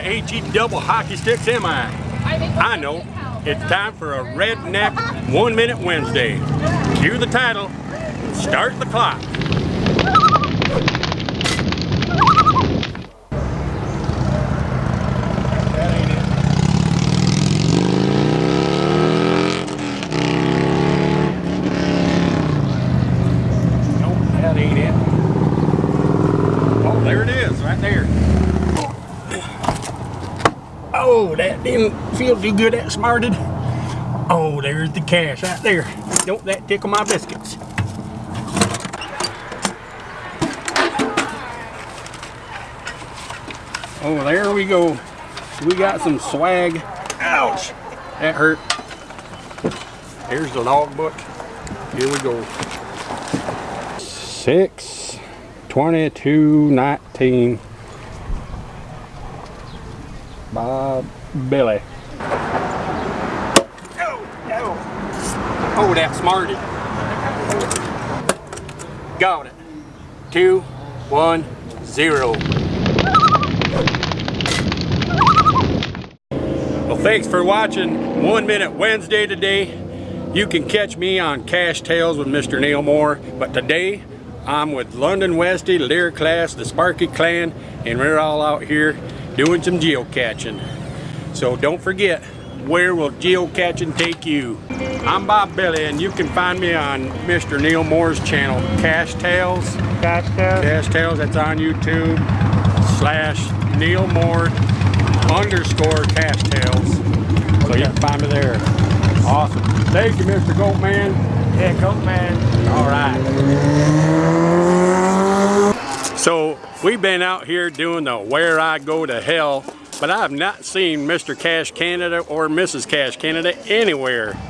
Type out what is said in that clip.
KG double hockey sticks am I? I know. It's time for a redneck one minute Wednesday. Cue the title. Start the clock. Nope, that ain't it. Oh, there it is, right there. Oh, that didn't feel too good. That smarted. Oh, there's the cache right there. Don't that tickle my biscuits. Oh, there we go. We got some swag. Ouch! That hurt. Here's the log book. Here we go. 6, 22, 19 my belly. Oh, that smarty. Got it. Two, one, zero. Well, thanks for watching One Minute Wednesday today. You can catch me on Cache Tales with Mr. Neil Moore, but today I'm with London Westy, Lear Class, the Sparky Clan, and we're all out here doing some geocaching. So don't forget, where will geocaching take you? I'm Bob Billy, and you can find me on Mr. Neil Moore's channel, Cache Tales. Cash cow. Cache Tales, that's on YouTube, slash Neil Moore underscore Cache Tales. So you can find me there. Awesome. Thank you, Mr. Goatman. Yeah, goat man. All right. So we've been out here doing the Where I Go to Hell, but I have not seen Mr. Cash Canada or Mrs. Cash Canada anywhere.